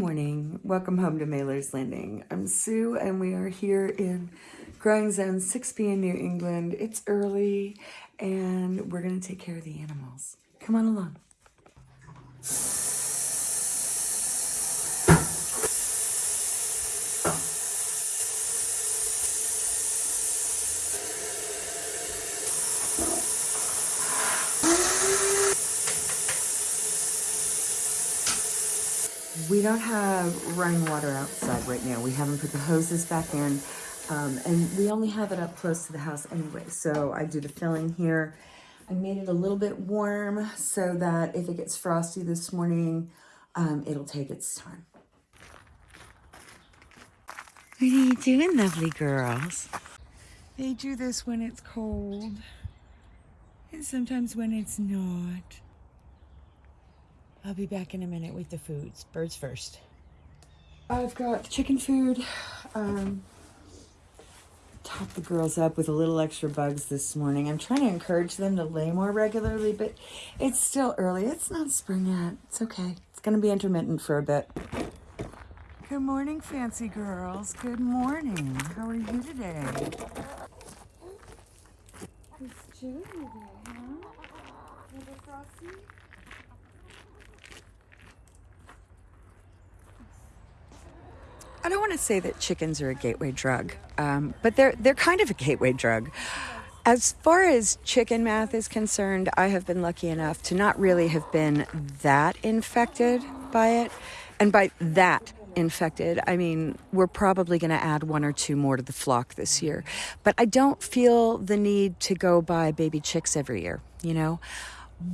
morning. Welcome home to Mailer's Landing. I'm Sue and we are here in Growing Zone 6B in New England. It's early and we're going to take care of the animals. Come on along. We don't have running water outside right now. We haven't put the hoses back in. Um, and we only have it up close to the house anyway. So I do the filling here. I made it a little bit warm so that if it gets frosty this morning, um, it'll take its time. What are you doing, lovely girls? They do this when it's cold and sometimes when it's not. I'll be back in a minute with the foods. Birds first. I've got chicken food. Um, top the girls up with a little extra bugs this morning. I'm trying to encourage them to lay more regularly, but it's still early. It's not spring yet. It's okay. It's going to be intermittent for a bit. Good morning, fancy girls. Good morning. How are you today? It's chilly today, huh? Little frosty? I don't want to say that chickens are a gateway drug, um, but they're they're kind of a gateway drug. As far as chicken math is concerned, I have been lucky enough to not really have been that infected by it, and by that infected, I mean we're probably going to add one or two more to the flock this year. But I don't feel the need to go buy baby chicks every year. You know,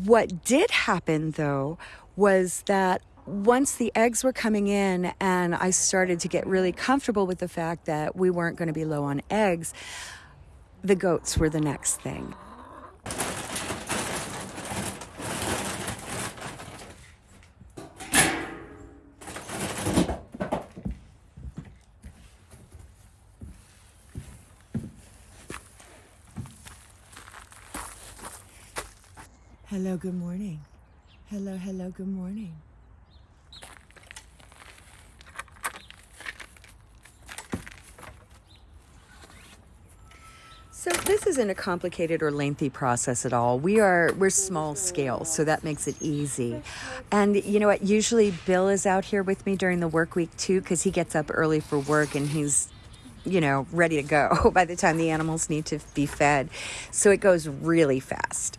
what did happen though was that once the eggs were coming in and I started to get really comfortable with the fact that we weren't going to be low on eggs, the goats were the next thing. Hello, good morning. Hello, hello, good morning. So this isn't a complicated or lengthy process at all. We are we're small scale, so that makes it easy. And you know what? Usually Bill is out here with me during the work week too, because he gets up early for work and he's you know ready to go by the time the animals need to be fed. So it goes really fast.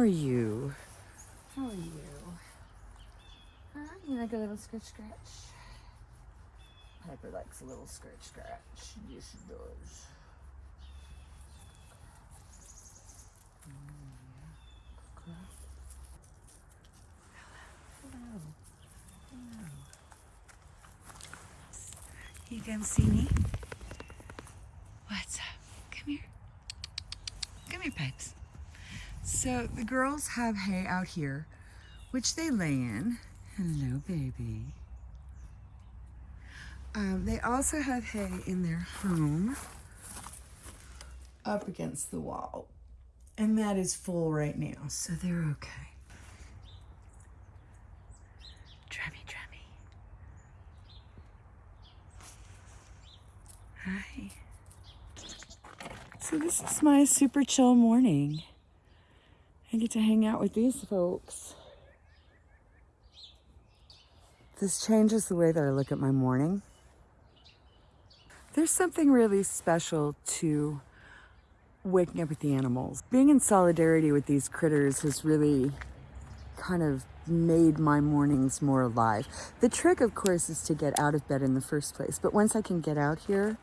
Are you? How are you? Huh? You like a little scratch scratch? Piper likes a little scratch scratch. Yes, she does. Hello. Hello. You come see me? What's up? Come here. Come here, Pipes. So the girls have hay out here, which they lay in. Hello, baby. Um, they also have hay in their home up against the wall. And that is full right now, so they're okay. Drummy, drummy. Hi. So this is my super chill morning. I get to hang out with these folks. This changes the way that I look at my morning. There's something really special to waking up with the animals. Being in solidarity with these critters has really kind of made my mornings more alive. The trick, of course, is to get out of bed in the first place. But once I can get out here,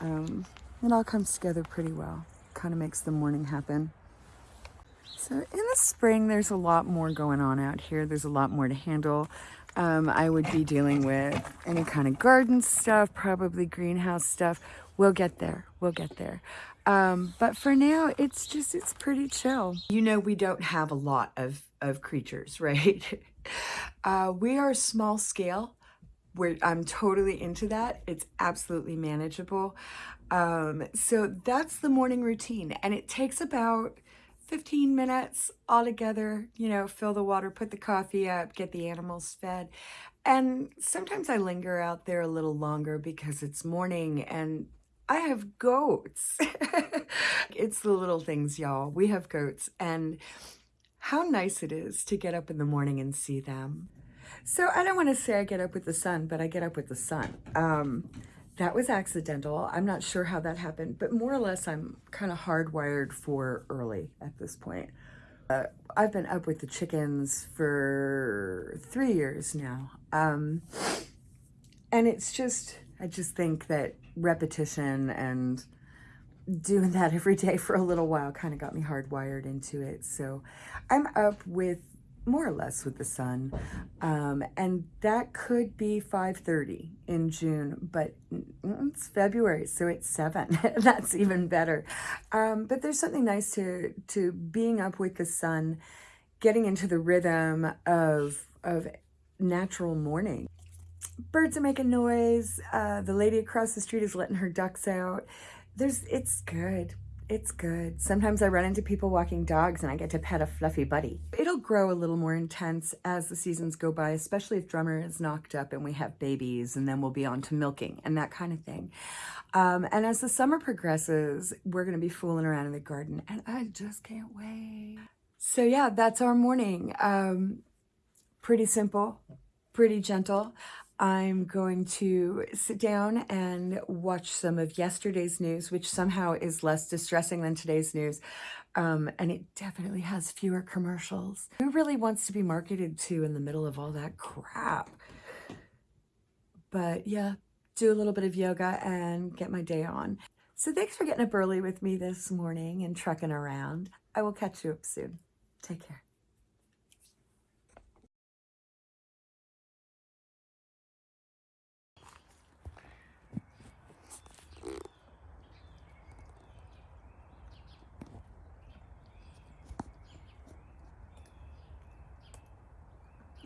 um, it all comes together pretty well. Kind of makes the morning happen. So in the spring, there's a lot more going on out here. There's a lot more to handle. Um, I would be dealing with any kind of garden stuff, probably greenhouse stuff. We'll get there. We'll get there. Um, but for now, it's just, it's pretty chill. You know, we don't have a lot of, of creatures, right? Uh, we are small scale. We're, I'm totally into that. It's absolutely manageable. Um, so that's the morning routine. And it takes about 15 minutes altogether, you know, fill the water, put the coffee up, get the animals fed. And sometimes I linger out there a little longer because it's morning and I have goats. it's the little things, y'all. We have goats. And how nice it is to get up in the morning and see them. So I don't want to say I get up with the sun, but I get up with the sun. Um, that was accidental. I'm not sure how that happened, but more or less I'm kind of hardwired for early at this point. Uh, I've been up with the chickens for three years now. Um, and it's just, I just think that repetition and doing that every day for a little while kind of got me hardwired into it. So I'm up with more or less with the sun. Um, and that could be 5.30 in June, but it's February, so it's 7. That's even better. Um, but there's something nice to, to being up with the sun, getting into the rhythm of, of natural morning. Birds are making noise. Uh, the lady across the street is letting her ducks out. There's, it's good. It's good. Sometimes I run into people walking dogs and I get to pet a fluffy buddy. It'll grow a little more intense as the seasons go by, especially if Drummer is knocked up and we have babies and then we'll be on to milking and that kind of thing. Um, and as the summer progresses, we're going to be fooling around in the garden and I just can't wait. So yeah, that's our morning. Um, pretty simple, pretty gentle. I'm going to sit down and watch some of yesterday's news, which somehow is less distressing than today's news. Um, and it definitely has fewer commercials. Who really wants to be marketed to in the middle of all that crap? But yeah, do a little bit of yoga and get my day on. So thanks for getting up early with me this morning and trucking around. I will catch you up soon. Take care.